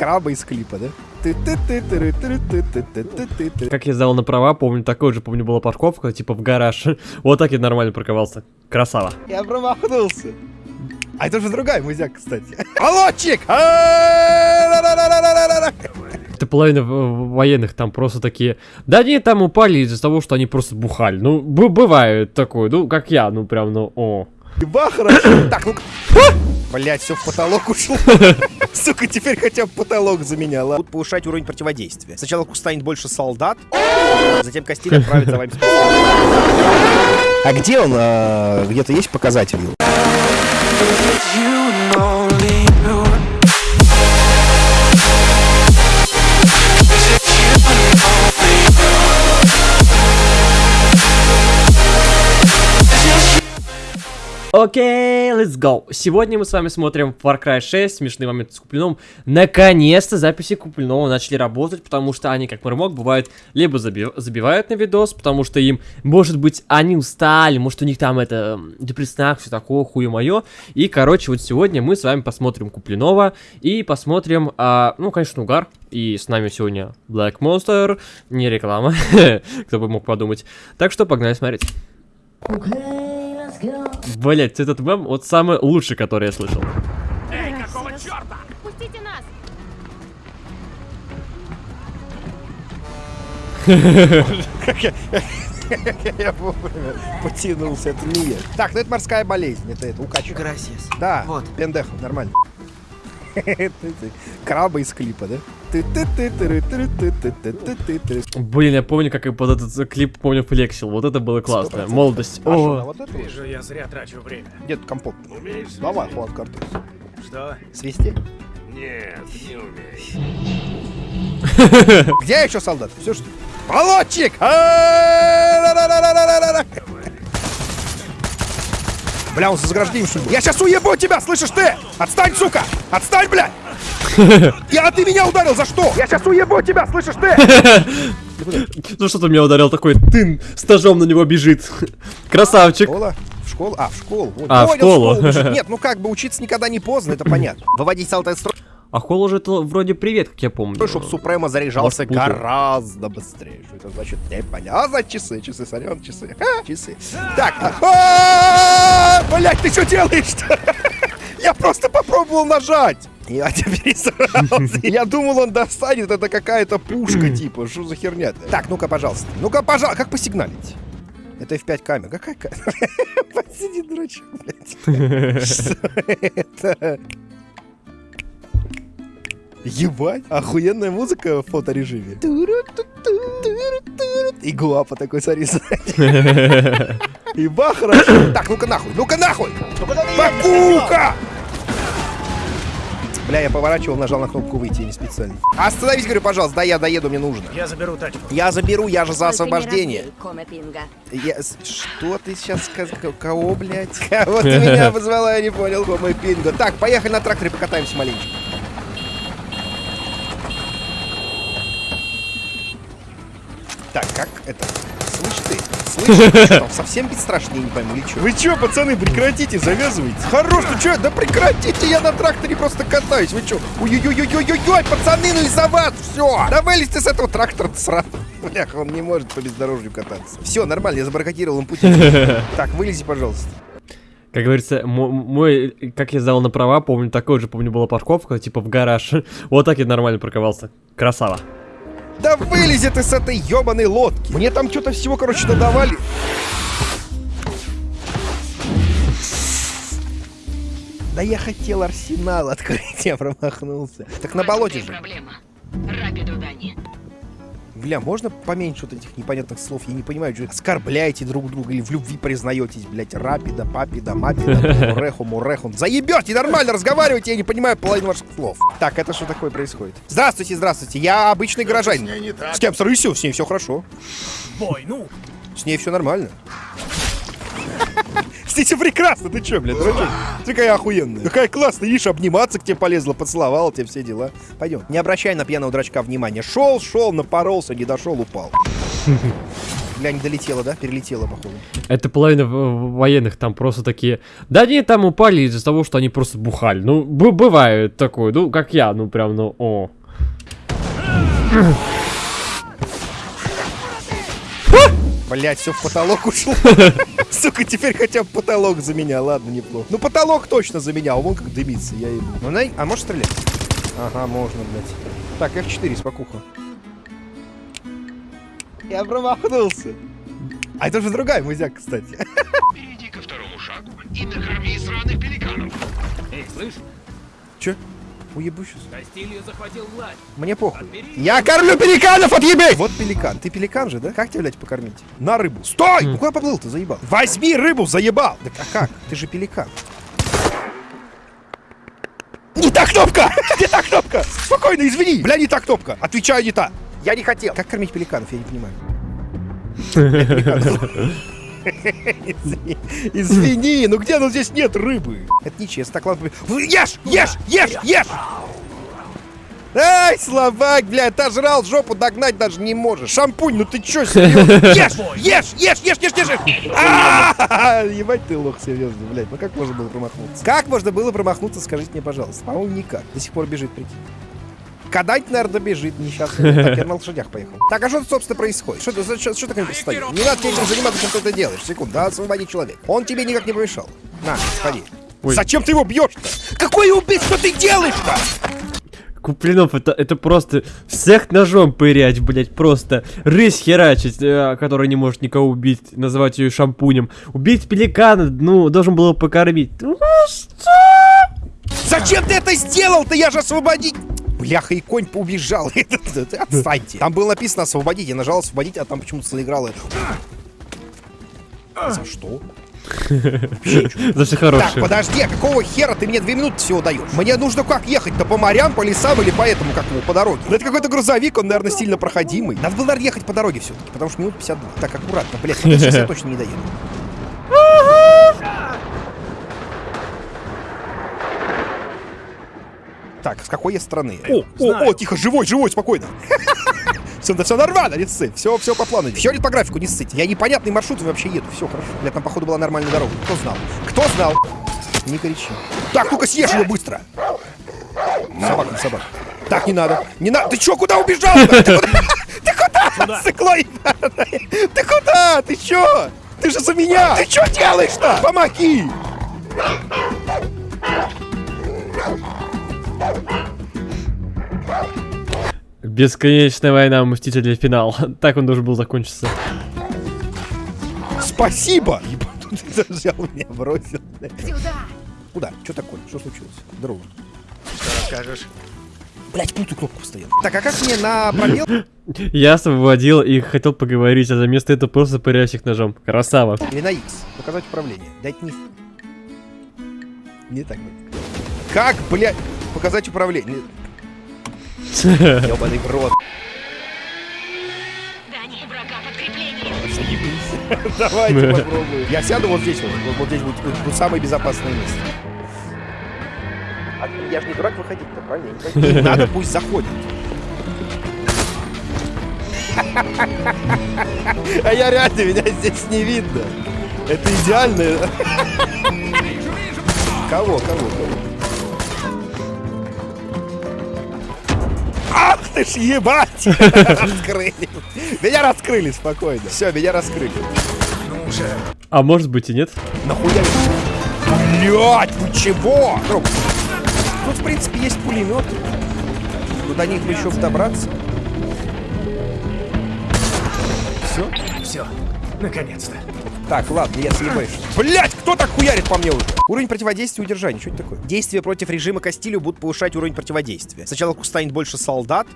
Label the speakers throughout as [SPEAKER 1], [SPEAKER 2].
[SPEAKER 1] Краба из клипа, да?
[SPEAKER 2] Как я сдал на права, помню, такой же, помню, была парковка, типа в гараж. Вот так я нормально парковался. Красава.
[SPEAKER 1] Я промахнулся. А это же другая музяка, кстати. Молодчик!
[SPEAKER 2] Это половина военных там просто такие, да они там упали из-за того, что они просто бухали. Ну, бывает такое, ну, как я, ну, прям, ну, о.
[SPEAKER 1] Еба, хорошо. Так, ну Блять, все в потолок ушло. Сука, теперь хотя бы потолок заменяла. Будут повышать уровень противодействия. Сначала станет больше солдат, затем Костиль отправится вами. А где он? а, Где-то есть показатель?
[SPEAKER 2] Окей, let's go. Сегодня мы с вами смотрим Far Cry 6, смешные моменты с Куплиновым. Наконец-то записи Куплинова начали работать, потому что они, как Мармок, бывают, либо заби- забивают на видос, потому что им, может быть, они устали, может, у них там это, м, депрессняк, все такое, хуе мое. И, короче, вот сегодня мы с вами посмотрим Куплинова и посмотрим, а, ну, конечно, Угар. И с нами сегодня Black Monster, не реклама, кто бы мог подумать. Так что погнали смотреть. Блять, этот мем вот самый лучший, который я слышал.
[SPEAKER 3] Пустите нас!
[SPEAKER 1] Я вовремя потянулся, это не я. Так, ну это морская болезнь, это это, укачка.
[SPEAKER 4] Грасиас.
[SPEAKER 1] Да,
[SPEAKER 4] Вот.
[SPEAKER 1] пендехо, нормально. Краба из клипа, да?
[SPEAKER 2] Блин, я помню, как я под этот клип, помню, флексил. Вот это было классно.
[SPEAKER 1] 100%.
[SPEAKER 2] Молодость.
[SPEAKER 1] А
[SPEAKER 2] О,
[SPEAKER 1] вот это?
[SPEAKER 5] Вижу, я зря трачу время.
[SPEAKER 1] Где тут компот?
[SPEAKER 5] Умеешь
[SPEAKER 1] Давай, Хуан Картес.
[SPEAKER 5] Что?
[SPEAKER 1] Свисти.
[SPEAKER 5] Нет, не умеешь.
[SPEAKER 1] Где еще солдат? Все что? Молодчик! Бля, он за заграждением что Я сейчас уебу тебя, слышишь ты? Отстань, сука! Отстань, бля! Я, а ты меня ударил, за что? Я сейчас уебу тебя, слышишь ты?
[SPEAKER 2] ну что ты меня ударил такой, тын, с ножом на него бежит. Красавчик.
[SPEAKER 1] Школа? В школу? А, в школу. Вот,
[SPEAKER 2] А, в
[SPEAKER 1] понял,
[SPEAKER 2] школу.
[SPEAKER 1] бежит. Нет, ну как бы учиться никогда не поздно, это понятно. Выводить строя,
[SPEAKER 2] А Холл уже это вроде привет, как я помню.
[SPEAKER 1] чтобы Супрема заряжался
[SPEAKER 2] Вас путаю.
[SPEAKER 1] гораздо быстрее. Что это значит? Не понятно. А, значит, часы, часы, сорян, часы. Ха, часы. Так. Блять, ты что делаешь-то? Я просто попробовал нажать. Я тебя пересрался. Я думал, он достанет. Это какая-то пушка, типа. Что за херня -то? Так, ну-ка, пожалуйста. Ну-ка, пожалуйста. Как посигналить? Это F5 камера. Какая камера? Посиди, дурачок, блядь. Что это? Ебать, охуенная музыка в фоторежиме. И гуапа такой, смотри, сзади. Еба хорошо. Так, ну-ка нахуй, ну-ка нахуй! Бакука! Бля, я поворачивал, нажал на кнопку выйти, не специально. Остановись, говорю, пожалуйста, да, я доеду, мне нужно.
[SPEAKER 5] Я заберу тачку.
[SPEAKER 1] Я заберу, я же за освобождение.
[SPEAKER 3] Пинга.
[SPEAKER 1] Я... Что ты сейчас сказал? Кого, блядь? Кого ты меня позвала, я не понял. Кома Пинго. Так, поехали на тракторе, покатаемся маленечко. Так, как это? Что там совсем бесстрашный, я не пойму, или что? Вы чё, пацаны, прекратите, завязывайте. Хорош, ну чё, да прекратите, я на тракторе просто катаюсь, вы чё? Ой-ой-ой-ой-ой-ой, пацаны, ну из-за вас, все. Да вылезьте с этого трактора сразу. Бляха, он не может по бездорожью кататься. Все, нормально, я забаррикадировал им путь. Так, вылези, пожалуйста.
[SPEAKER 2] Как говорится, мо- мой, как я сдал на права, помню, такой же, помню, была парковка, типа в гараж. Вот так я нормально парковался. Красава.
[SPEAKER 1] Да вылези ты с этой ебаной лодки. Мне там что-то всего, короче, надавали. Да я хотел арсенал открыть, я промахнулся. Так на болоте же.
[SPEAKER 3] проблема. Рапиду Дани.
[SPEAKER 1] Бля, можно поменьше вот этих непонятных слов? Я не понимаю, что оскорбляете друг друга или в любви признаетесь, блядь, рапида, папида, мапида, муреху, муреху. Заебете, нормально разговаривайте, я не понимаю половину ваших слов. Так, это что такое происходит? Здравствуйте, здравствуйте, я обычный горожанин.
[SPEAKER 5] так.
[SPEAKER 1] С кем срысил? С ней все хорошо.
[SPEAKER 5] Бой, ну.
[SPEAKER 1] С ней все нормально. Все прекрасно, ты че, блядь, дурачок? Ты какая охуенная. Какая классная, видишь, обниматься к тебе полезла, поцеловала тебе все дела. Пойдем. Не обращай на пьяного дурачка внимания. Шел, шел, напоролся, не дошел, упал. Бля, не долетела, да? Перелетела, походу.
[SPEAKER 2] Это половина военных там просто такие. Да они там упали из-за того, что они просто бухали. Ну, бывает такое. Ну, как я, ну прям, ну, о.
[SPEAKER 1] Блять, все в потолок ушло. Сука, теперь хотя бы потолок за меня. Ладно, неплохо. Ну, потолок точно за меня. а Вон как дымится, я ебу. Ну, на... А можешь стрелять? Ага, можно, блядь. Так, F4, спокуха. Я промахнулся. А это же другая музяка, кстати.
[SPEAKER 4] Перейди ко второму шагу и накорми сраных пеликанов.
[SPEAKER 5] Эй, слышь,
[SPEAKER 1] Че? Уебу сейчас.
[SPEAKER 5] Кастилью захватил власть.
[SPEAKER 1] Мне похуй. Я кормлю пеликанов, отъебей! Вот пеликан. Ты пеликан же, да? Как тебя, блядь, покормить? На рыбу. Стой! Ну куда поплыл ты, заебал? Возьми рыбу, заебал! Так а как? Ты же пеликан. Не та кнопка! Не та кнопка! Спокойно, извини! Бля, не та кнопка! Отвечаю, не та! Я не хотел! Как кормить пеликанов, я не понимаю. Извини, ну где, ну здесь нет рыбы. Это нечестно. Так, ладно. Ешь, ешь, ешь, ешь! Ай, слабак, блядь, отожрал жопу, догнать даже не можешь. Шампунь, ну ты чё, серьезно? Ешь, ешь, ешь, ешь, ешь, ешь, ешь. А, Ебать ты лох, серьезно, блядь. Ну как можно было промахнуться? Как можно было промахнуться, скажите мне, пожалуйста. По-моему, никак. До сих пор бежит, прикинь. Когда-нибудь, наверное, добежит, несчастный. Так, я на лошадях поехал. Так, а что тут, собственно, происходит? Что, ты- за- что, что такое постоянно? Не надо этим заниматься, чем ты это делаешь. Секунду, да, освободи человека. Он тебе никак не помешал. На, сходи.
[SPEAKER 2] Ой.
[SPEAKER 1] Зачем ты его бьешь-то? Какое убийство ты делаешь-то?
[SPEAKER 2] Куплинов, это, это просто всех ножом пырять, блять, просто рысь херачить, э, которая не может никого убить, называть ее шампунем. Убить пеликана, ну, должен был его покормить. Ну,
[SPEAKER 1] Зачем ты это сделал-то? Я же освободить... Бляха, и конь поубежал. Отстаньте. Там было написано освободить. Я нажал освободить, а там почему-то заиграло это. За что?
[SPEAKER 2] За все
[SPEAKER 1] Так,
[SPEAKER 2] хорошее.
[SPEAKER 1] подожди, а какого хера ты мне две минуты всего даешь? Мне нужно как ехать-то по морям, по лесам или по этому, как его, по дороге? Ну это какой-то грузовик, он, наверное, сильно проходимый. Надо было, наверное, ехать по дороге все-таки, потому что минут 52. Так, аккуратно, блядь, сейчас я точно не доеду. Так, с какой я страны? О, о, о, тихо, живой, живой, спокойно. Все, все нормально, не ссы. Все, все по плану. Все идет по графику, не ссыть. Я непонятный маршрут вообще еду. Все хорошо. Бля, там, походу, была нормальная дорога. Кто знал? Кто знал? Не кричи. Так, ну-ка съешь его быстро. Собака, собака. Так, не надо. Не надо. Ты чё, куда убежал? Ты куда? Сыкло. Ты куда? Ты чё? Ты же за меня! Ты чё делаешь-то? Помоги!
[SPEAKER 2] Бесконечная война Мстителей финал. Так он должен был закончиться.
[SPEAKER 1] Спасибо! Ебать, ты взял меня, бросил.
[SPEAKER 3] Сюда!
[SPEAKER 1] Куда? Что такое? Что случилось? Здорово.
[SPEAKER 5] Что расскажешь?
[SPEAKER 1] Блять, путаю кнопку постоянно. Так, а как мне на пробел?
[SPEAKER 2] Я освободил и хотел поговорить, а за место этого просто пыряюсь их ножом. Красава.
[SPEAKER 1] Или на X? Показать управление. Дать не... Не так. Как, блядь, показать управление? Ёбаный в рот.
[SPEAKER 3] Дани, врага подкрепление!
[SPEAKER 1] Заебись. Давайте попробуем. Я сяду вот здесь вот. Вот, вот здесь будет, будет- самое безопасное место. А я же не дурак выходить-то, правильно? Не. Надо, пусть заходит. А я реально, меня здесь не видно. Это идеально. Кого, кого, кого? Ж ебать! Раскрыли. Меня раскрыли спокойно. Все, меня раскрыли.
[SPEAKER 5] Ну уже.
[SPEAKER 2] А может быть и нет?
[SPEAKER 1] Нахуя? Блять, ну чего? Друг, Тут, в принципе, есть пулемет. Но до них бы еще добраться. Все?
[SPEAKER 5] Все. Наконец-то.
[SPEAKER 1] Так, ладно, я съебаюсь. Блять, кто так хуярит по мне уже? Уровень противодействия удержания. Что это такое? Действия против режима Кастилью будут повышать уровень противодействия. Сначала станет больше солдат,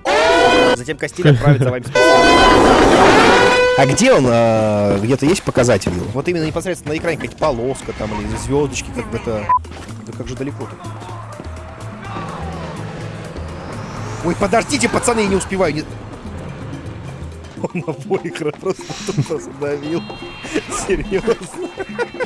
[SPEAKER 1] затем Кастиль отправит за вами А где он? а, Где-то есть показатель его? Вот именно непосредственно на экране какая-то полоска там или звездочки, как бы это... Да как же далеко-то? Ой, подождите, пацаны, я не успеваю. Не... Он обоих просто тупо задавил. Серьезно.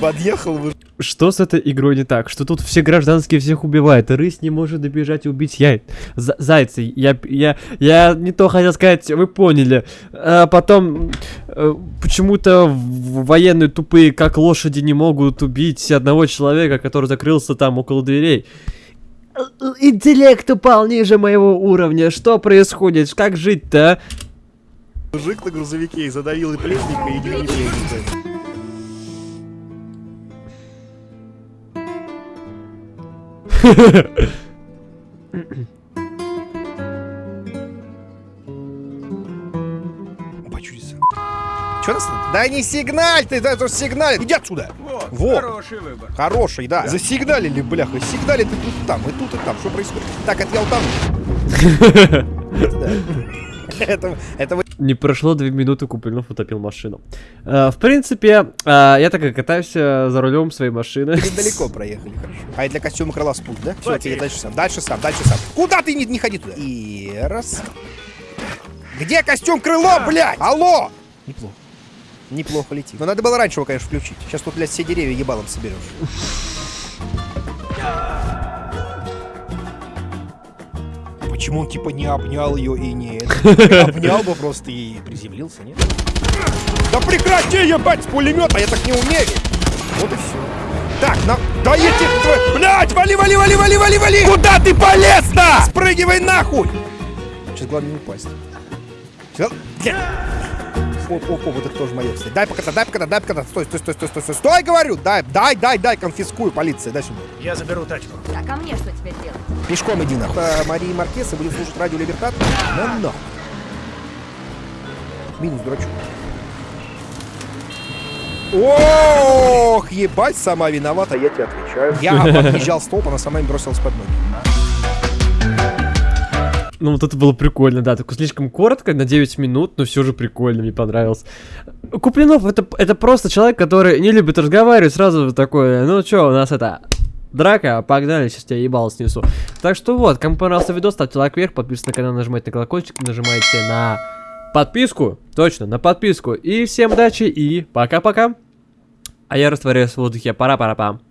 [SPEAKER 1] Подъехал вы.
[SPEAKER 2] Что с этой игрой не так? Что тут все гражданские всех убивают, рысь не может добежать и убить яй... за- зайца. Я, я, я не то хотел сказать, вы поняли. А потом э, почему-то военные тупые, как лошади, не могут убить одного человека, который закрылся там около дверей. Интеллект упал ниже моего уровня. Что происходит? Как жить-то? а?
[SPEAKER 1] Мужик на грузовике и задавил и пленника, и не пленника. Опа, чудеса. Чё нас? Да не сигналь ты, да это сигналь. Иди отсюда. Вот.
[SPEAKER 5] Хороший выбор.
[SPEAKER 1] Хороший, да. Засигналили, бляха. Сигналит и тут, там, и тут, и там. Что происходит? Так, это я утону. Да. Это, это вы
[SPEAKER 2] Не прошло две минуты, Куплинов утопил машину. Э, в принципе, э, я так и катаюсь э, за рулем своей машины.
[SPEAKER 1] далеко проехали, хорошо. А это для костюма крыла спуск, да? Все, теперь дальше сам, дальше сам, дальше сам. Куда ты не, не ходи туда? И раз. Где костюм крыло, блядь? Алло! Неплохо. Неплохо летит. Но надо было раньше его, конечно, включить. Сейчас тут, блядь, все деревья ебалом соберешь. Почему он типа не обнял ее и не... Обнял бы просто и приземлился, нет? Да прекрати ебать с пулемета, я так не умею. Вот и все. Так, на... Да я тебе... твой- Блядь, вали, вали, вали, вали, вали, вали! Куда ты полез-то? Спрыгивай нахуй! Сейчас главное не упасть. Блядь. Оп, оп, оп, вот это тоже мое, кстати. Дай покатать, дай покатать, дай покатать. Стой, стой, стой, стой, стой, стой, стой, говорю. Дай, дай, дай, дай, конфискую, полиция, дай сюда.
[SPEAKER 5] Я заберу тачку.
[SPEAKER 3] А мне что теперь делать?
[SPEAKER 1] Пешком иди нахуй. А, Марии Маркеса будет слушать радио Либертат. Ну, но. Минус, дурачок. Ох, ебать, сама виновата, я тебе отвечаю. Я объезжал столб, она сама им бросилась под ноги.
[SPEAKER 2] Ну, вот это было прикольно, да. Только слишком коротко, на 9 минут, но все же прикольно, мне понравилось. Куплинов это, это просто человек, который не любит разговаривать, сразу такой, ну чё, у нас это... Драка, погнали, сейчас тебя ебало снесу. Так что вот, кому понравился видос, ставьте лайк вверх, подписывайтесь на канал, нажимайте на колокольчик, нажимайте на подписку, точно, на подписку. И всем удачи и пока-пока. А я растворяюсь в воздухе, пора-пора-пам.